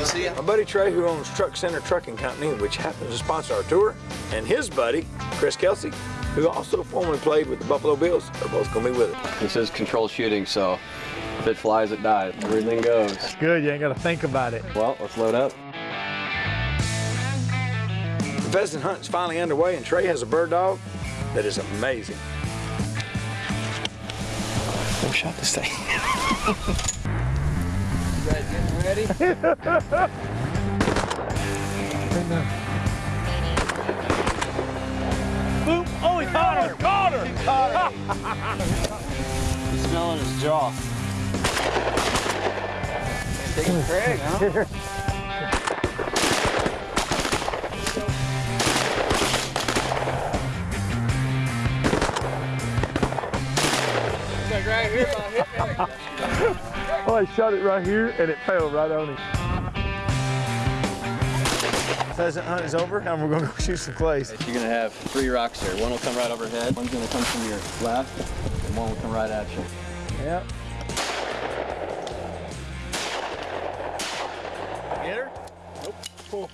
good. Good to see you. My buddy Trey, who owns Truck Center Trucking Company, which happens to sponsor our tour, and his buddy, Chris Kelsey, who also formerly played with the Buffalo Bills, are both going to be with us. This is controlled shooting, so if it flies, it dies. Everything goes. Good, you ain't got to think about it. Well, let's load up. The pheasant hunt is finally underway, and Trey has a bird dog that is amazing. Who shot this thing? You guys getting ready? Boom! Oh, he caught her! Caught her! He's smelling his jaw. Taking Craig, huh? Like right here, about hit there. Oh, I shot it right here and it fell right on him. Pheasant hunt is over and we're gonna go shoot some clays. You're gonna have three rocks here. One will come right overhead, one's gonna come from your left, and one will come right at you. Yep. Get her? Nope. Cool.